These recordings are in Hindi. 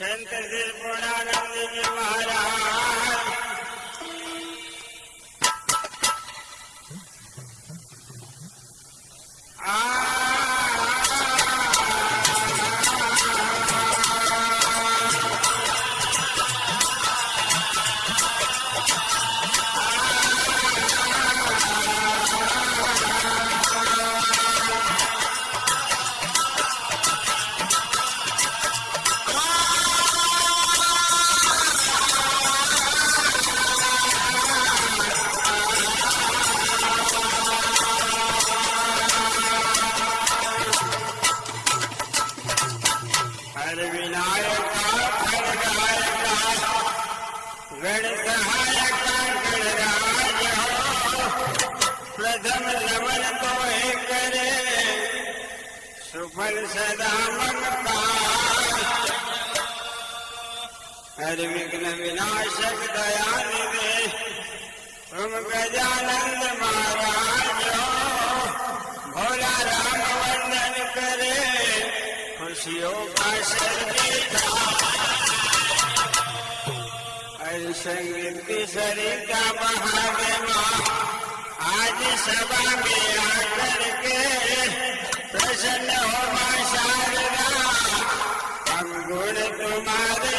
कंट्रेव पुराणी जी महारा विनाशक दयानिधे तुम गजानंद महाराज भोला राम वंदन करे खुशियों का सर्वेदा हर संगीत सरिता बहावे माँ आज सभा में आकर के प्रसन्न हो शारदा। हम गुण तुम्हारे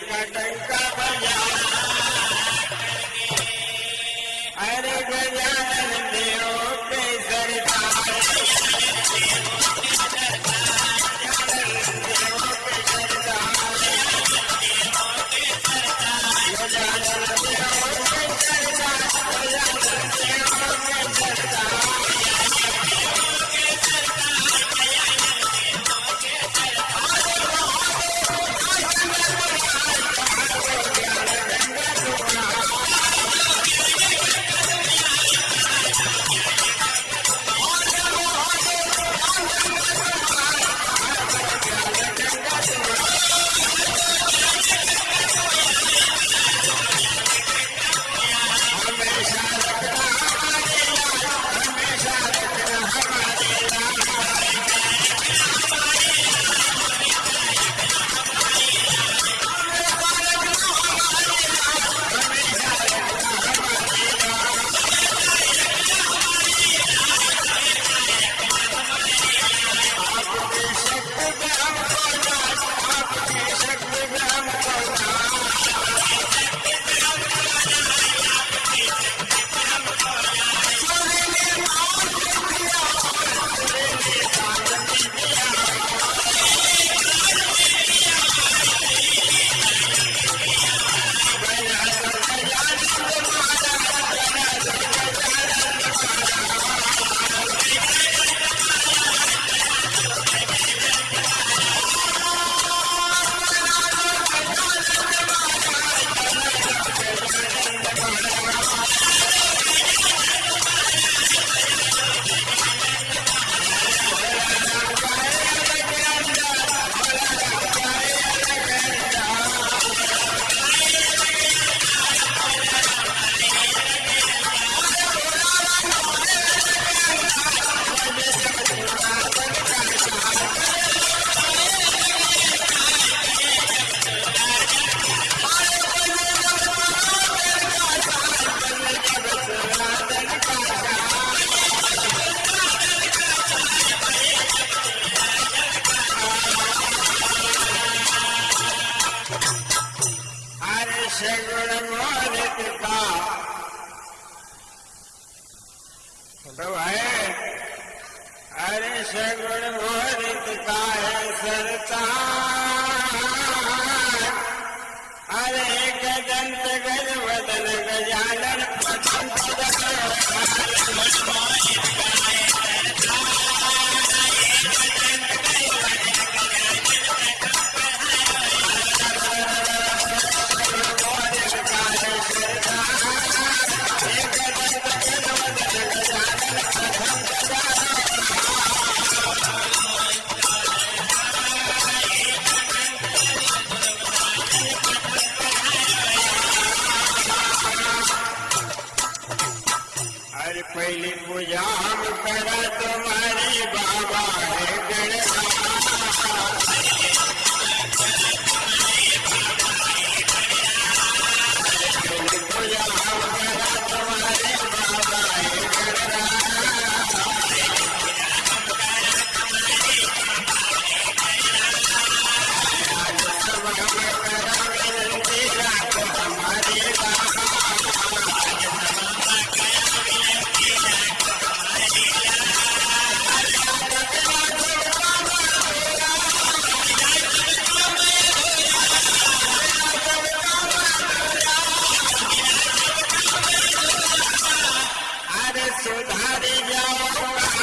सगुण मोहित का तो है हरे सगुण मोहित का है सरता हरे गजंत गज वदन प्रथम Madison, how did y'all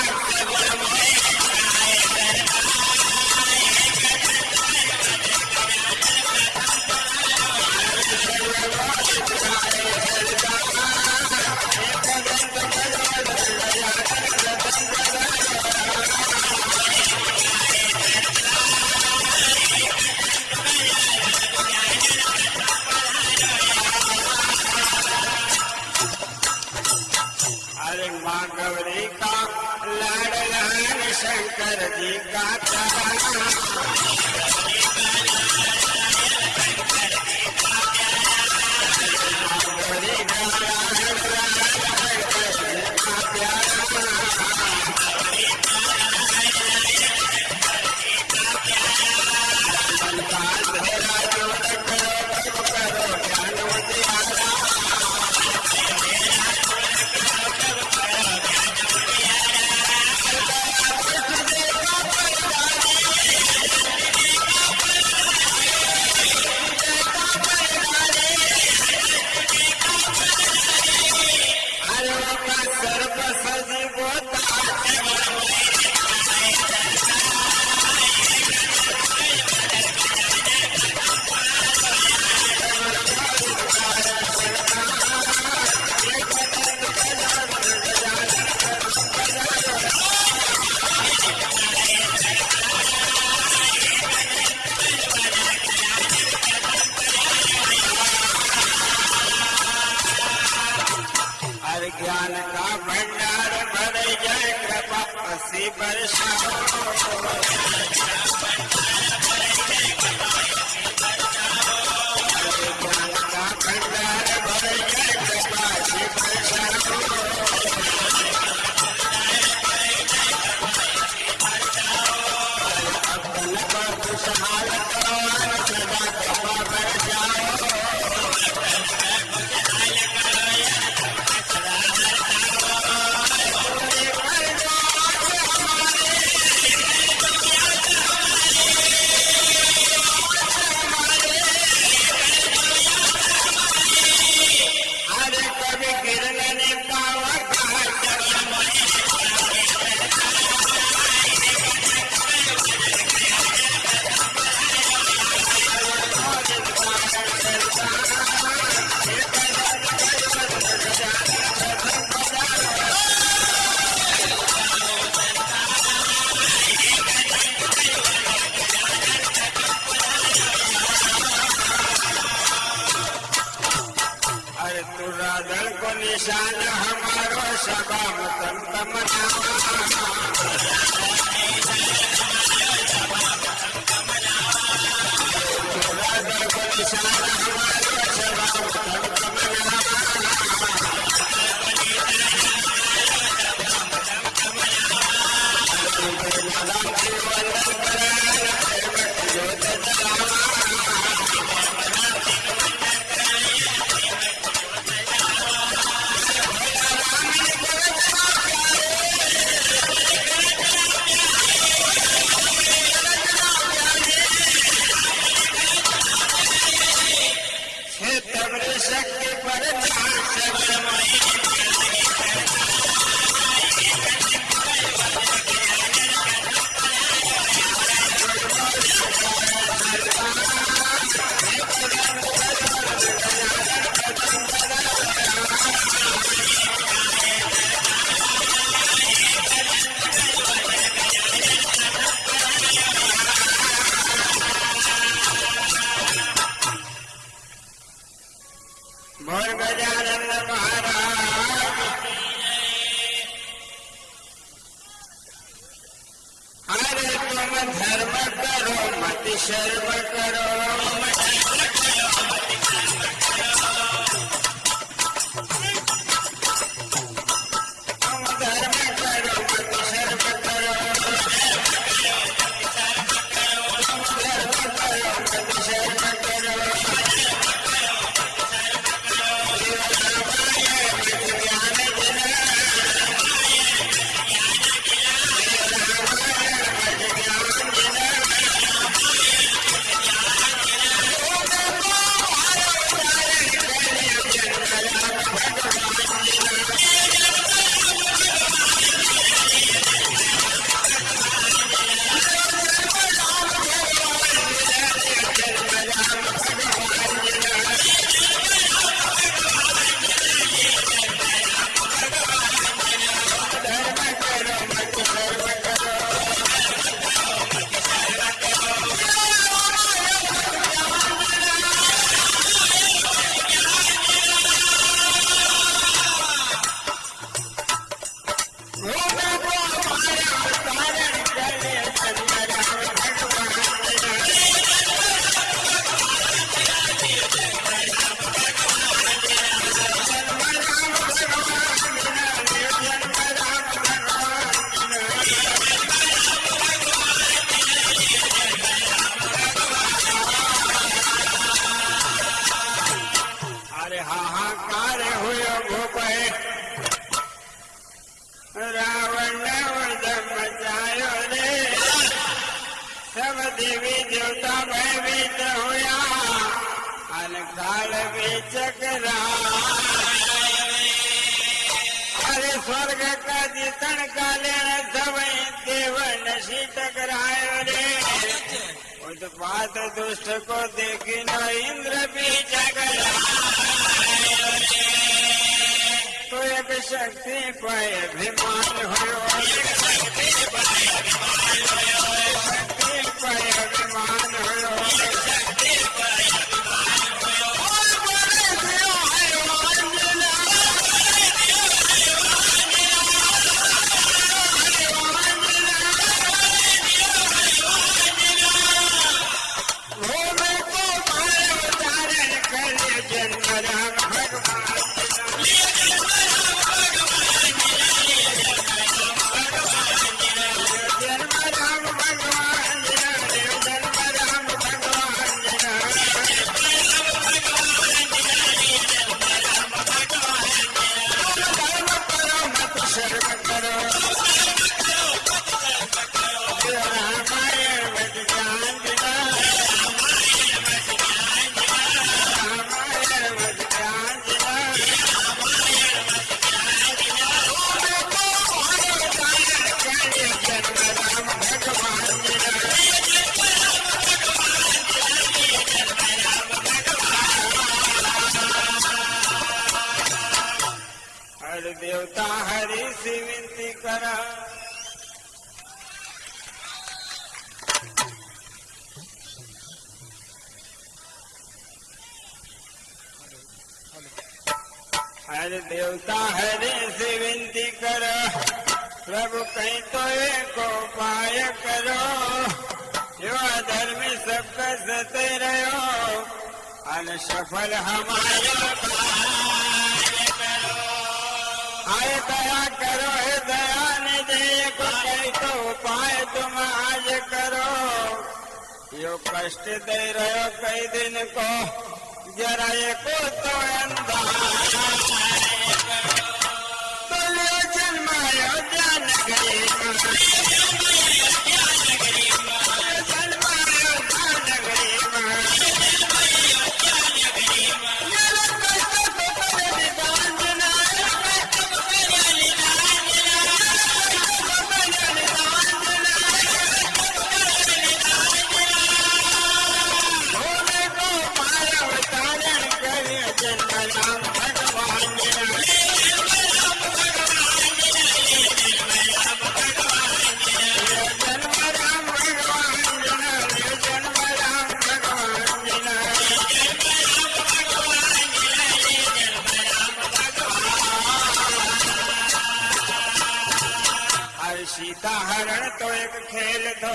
Shankar ji का चरण। That is धर्म करो मत शर्म करो। देवता भयभीत हुआ अन काल भी चकरा अरे स्वर्ग का जीतन काले सवई देव नशी टकरायो रे। उत्पात दुष्ट को देखी न इंद्र भी झगड़ा तो एक शक्ति पाए अभिमान हो हर देवता, हरे से विनती करो। प्रभु कहीं तो एक उपाय करो। जो धर्म सबका सते रहो सफल हमारा करो। आय दया करो, हे दया निधि को कहीं तो उपाय तुम आज करो। यो कष्ट दे रहो कई दिन को, जरा को तो अंदाज़ा सीता हरण तो एक खेल दो।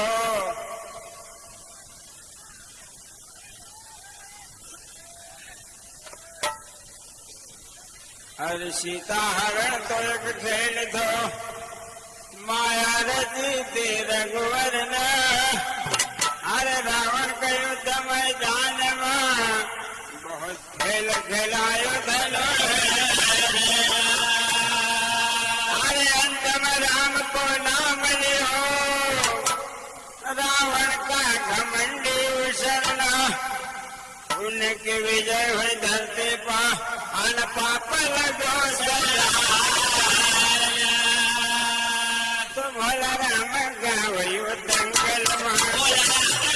अरे सीता हरण तो एक खेल दो। माया रची रघुवर न अरे रावण का युद्ध मैदान में बहुत खेल खेलायो। उनकी विजय हुई धरती पा अन पाप लगो तुम्हारा भोला राम गावयो दंगल राम